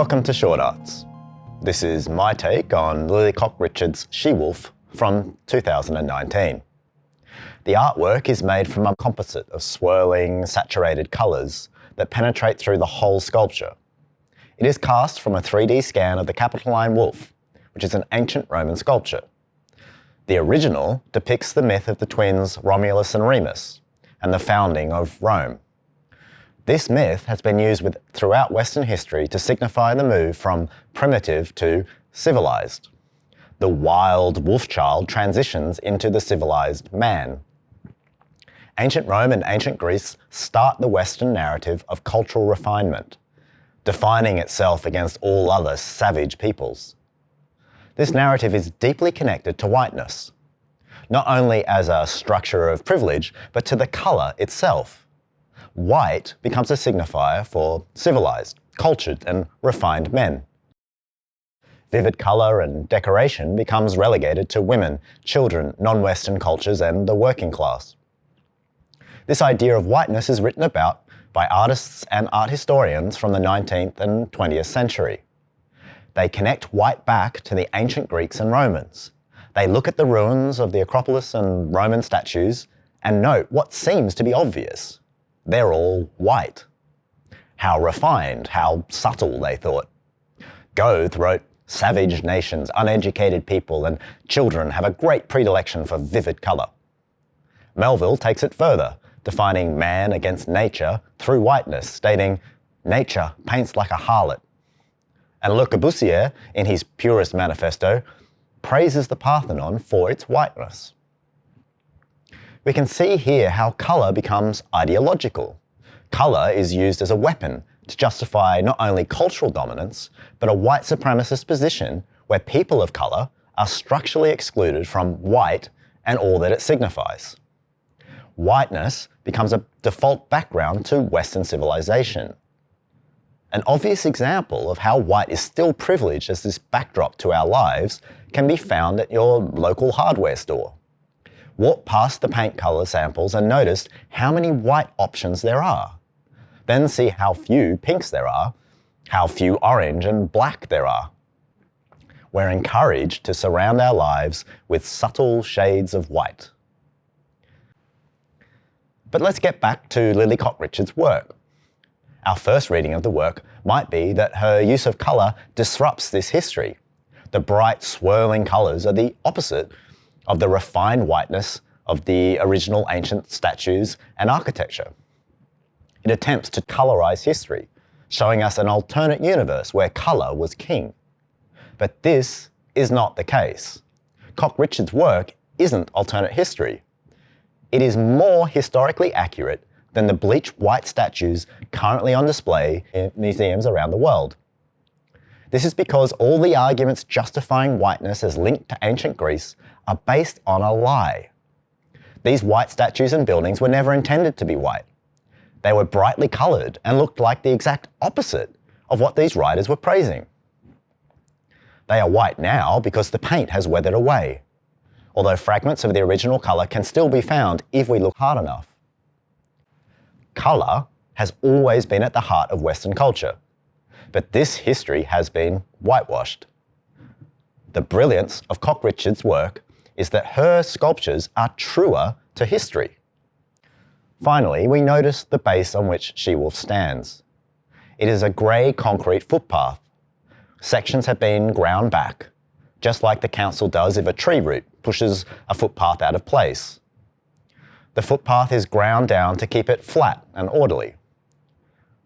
Welcome to Short Arts. This is my take on Lily Cox-Richard's She-Wolf from 2019. The artwork is made from a composite of swirling, saturated colours that penetrate through the whole sculpture. It is cast from a 3D scan of the Capitoline Wolf, which is an ancient Roman sculpture. The original depicts the myth of the twins Romulus and Remus and the founding of Rome. This myth has been used with, throughout Western history to signify the move from primitive to civilized. The wild wolf child transitions into the civilized man. Ancient Rome and ancient Greece start the Western narrative of cultural refinement, defining itself against all other savage peoples. This narrative is deeply connected to whiteness, not only as a structure of privilege, but to the colour itself. White becomes a signifier for civilized, cultured and refined men. Vivid colour and decoration becomes relegated to women, children, non-Western cultures and the working class. This idea of whiteness is written about by artists and art historians from the 19th and 20th century. They connect white back to the ancient Greeks and Romans. They look at the ruins of the Acropolis and Roman statues and note what seems to be obvious. They're all white. How refined, how subtle, they thought. Goethe wrote, savage nations, uneducated people and children have a great predilection for vivid colour. Melville takes it further defining man against nature through whiteness, stating, nature paints like a harlot. And Le Corbusier, in his Purist Manifesto, praises the Parthenon for its whiteness. We can see here how colour becomes ideological. Colour is used as a weapon to justify not only cultural dominance, but a white supremacist position where people of colour are structurally excluded from white and all that it signifies whiteness becomes a default background to Western civilization. An obvious example of how white is still privileged as this backdrop to our lives can be found at your local hardware store. Walk past the paint colour samples and notice how many white options there are. Then see how few pinks there are, how few orange and black there are. We're encouraged to surround our lives with subtle shades of white. But let's get back to Lily Cox-Richard's work. Our first reading of the work might be that her use of colour disrupts this history. The bright, swirling colours are the opposite of the refined whiteness of the original ancient statues and architecture. It attempts to colorise history, showing us an alternate universe where colour was king. But this is not the case. Cox-Richard's work isn't alternate history. It is more historically accurate than the bleached white statues currently on display in museums around the world. This is because all the arguments justifying whiteness as linked to ancient Greece are based on a lie. These white statues and buildings were never intended to be white. They were brightly coloured and looked like the exact opposite of what these writers were praising. They are white now because the paint has weathered away although fragments of the original colour can still be found if we look hard enough. Colour has always been at the heart of Western culture, but this history has been whitewashed. The brilliance of Cox-Richard's work is that her sculptures are truer to history. Finally, we notice the base on which She-Wolf stands. It is a grey concrete footpath. Sections have been ground back, just like the council does if a tree root pushes a footpath out of place. The footpath is ground down to keep it flat and orderly.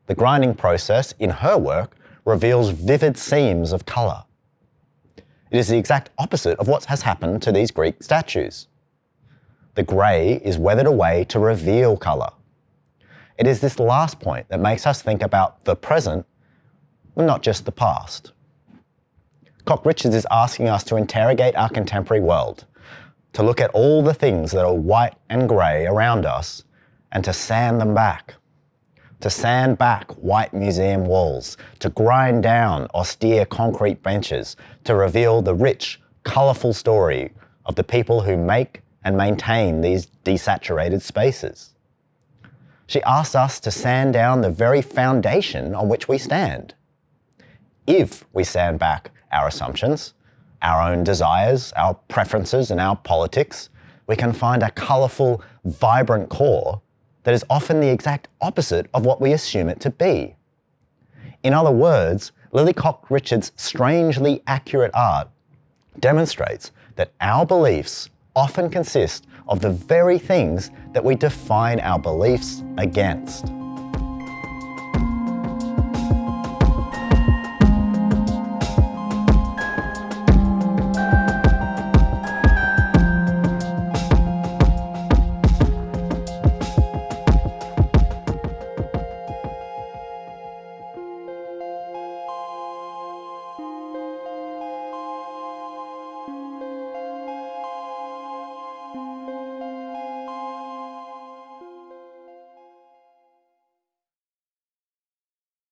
The grinding process in her work reveals vivid seams of colour. It is the exact opposite of what has happened to these Greek statues. The grey is weathered away to reveal colour. It is this last point that makes us think about the present, and not just the past. Cox-Richard is asking us to interrogate our contemporary world, to look at all the things that are white and grey around us, and to sand them back. To sand back white museum walls, to grind down austere concrete benches, to reveal the rich, colourful story of the people who make and maintain these desaturated spaces. She asks us to sand down the very foundation on which we stand. if we stand back our assumptions, our own desires, our preferences, and our politics, we can find a colourful, vibrant core that is often the exact opposite of what we assume it to be. In other words, Lily Cox-Richard's strangely accurate art demonstrates that our beliefs often consist of the very things that we define our beliefs against.